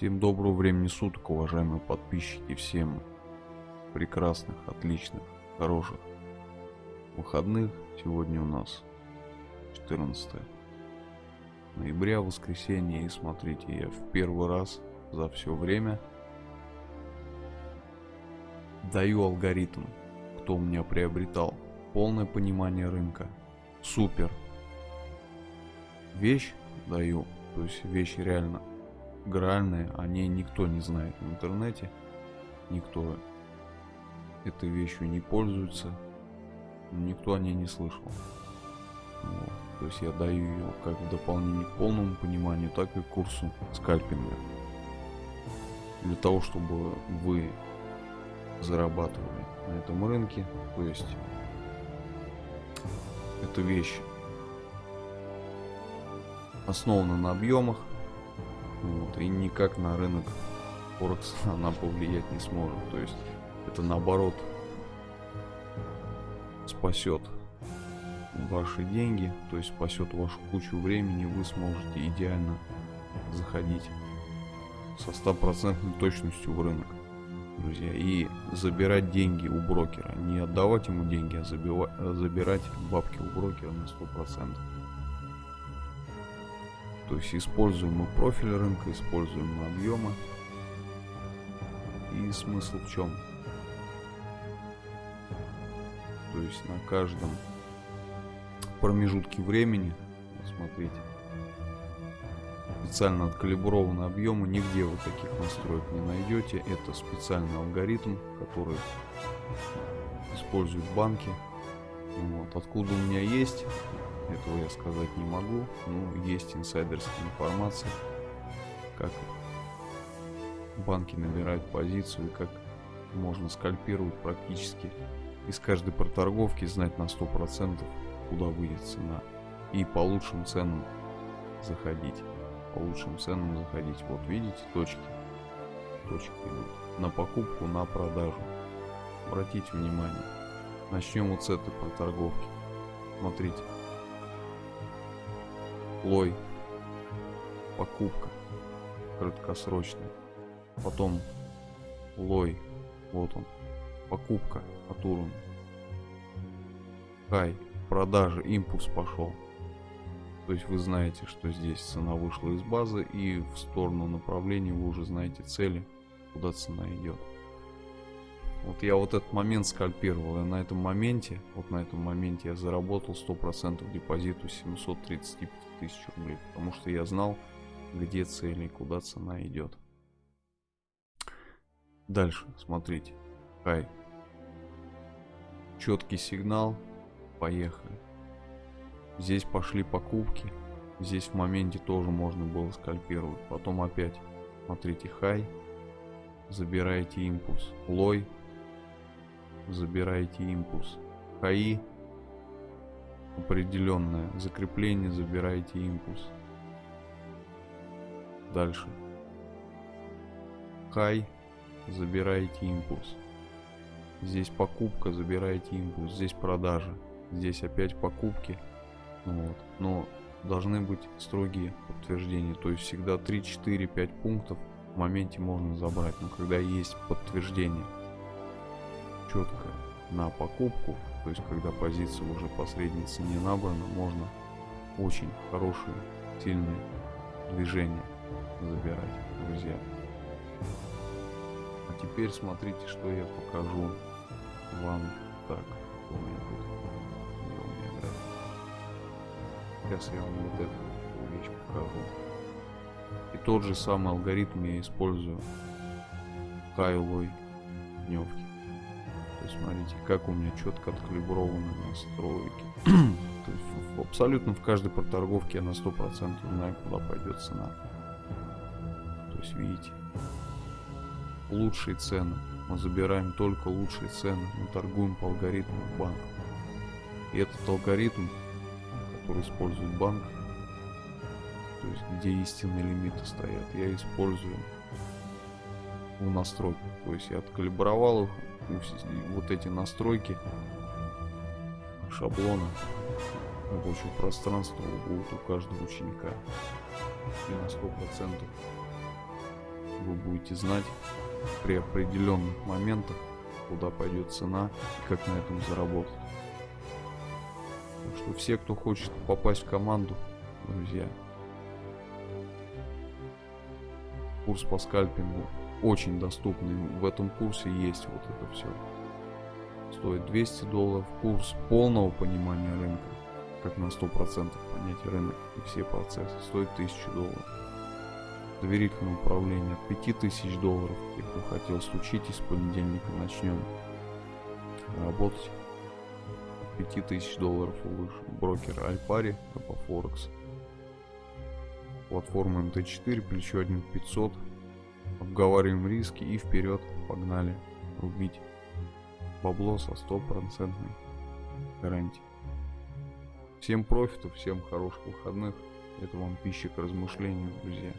Всем доброго времени суток, уважаемые подписчики, всем прекрасных, отличных, хороших выходных. Сегодня у нас 14 ноября, воскресенье. И смотрите, я в первый раз за все время даю алгоритм, кто у меня приобретал. Полное понимание рынка. Супер. Вещь даю, то есть вещь реально гральные, о ней никто не знает в интернете, никто этой вещью не пользуется, никто о ней не слышал. Вот. То есть я даю ее как в дополнение к полному пониманию, так и к курсу скальпинга. Для того, чтобы вы зарабатывали на этом рынке, то есть эта вещь основана на объемах, вот, и никак на рынок Форекс она повлиять не сможет. То есть это наоборот спасет ваши деньги, то есть спасет вашу кучу времени, вы сможете идеально заходить со стопроцентной точностью в рынок, друзья, и забирать деньги у брокера, не отдавать ему деньги, а забирать бабки у брокера на сто процентов. То есть используем мы профиль рынка, используем мы объемы. И смысл в чем? То есть на каждом промежутке времени, смотрите, специально откалиброванные объемы, нигде вы таких настроек не найдете. Это специальный алгоритм, который используют банки. Вот. Откуда у меня есть этого я сказать не могу. Ну, есть инсайдерская информация, как банки набирают позицию, как можно скальпировать практически из каждой проторговки, знать на 100% куда выйдет цена. И по лучшим ценам заходить. По лучшим ценам заходить. Вот видите точки. Точки идут. На покупку, на продажу. Обратите внимание. Начнем вот с этой проторговки. Смотрите. Лой, покупка. Краткосрочная, потом лой, вот он, покупка. От уровня, хай, продажа, импульс пошел. То есть вы знаете, что здесь цена вышла из базы и в сторону направления вы уже знаете цели, куда цена идет. Вот я вот этот момент скальпировал, и на этом моменте, вот на этом моменте я заработал 100% депозиту 735 тысяч рублей, потому что я знал, где цели и куда цена идет. Дальше, смотрите, хай. Четкий сигнал, поехали. Здесь пошли покупки, здесь в моменте тоже можно было скальпировать. Потом опять, смотрите, хай, забираете импульс, лой, забираете импульс. ХАИ определенное закрепление, забираете импульс. Дальше. Хай, забираете импульс. Здесь покупка, забираете импульс. Здесь продажа. Здесь опять покупки. Ну вот. Но должны быть строгие подтверждения. То есть всегда 3, 4, 5 пунктов в моменте можно забрать. Но когда есть подтверждение четко на покупку, то есть когда позиция уже по средней цене набрана, можно очень хорошие, сильные движения забирать, друзья. А теперь смотрите, что я покажу вам так. У меня тут, у меня график. Сейчас я вам вот эту вещь покажу. И тот же самый алгоритм я использую кайлой дневки смотрите, как у меня четко откалиброваны настройки. То есть абсолютно в каждой проторговке я на 100% знаю, куда пойдет цена. То есть видите, лучшие цены. Мы забираем только лучшие цены. Мы торгуем по алгоритму банка. И этот алгоритм, который использует банк, то есть где истинные лимиты стоят, я использую в настройках. То есть я откалибровал их, вот эти настройки шаблона рабочего пространства будут у каждого ученика. И на 100% вы будете знать при определенных моментах, куда пойдет цена и как на этом заработать. Так что все, кто хочет попасть в команду, друзья, курс по скальпингу очень доступный. В этом курсе есть вот это все. Стоит 200 долларов. Курс полного понимания рынка, как на 100% понять рынок и все процессы, стоит 1000 долларов. Доверительное управление от 5000 долларов. Те, кто хотел, случитесь, с понедельника начнем работать. 5000 долларов и выше. Брокер Альпари, по Форекс. Платформа МТ4, плечо 1500. Обговариваем риски и вперед, погнали, рубить бабло со стопроцентной гарантией. Всем профитов, всем хороших выходных. Это вам пища к размышлению, друзья.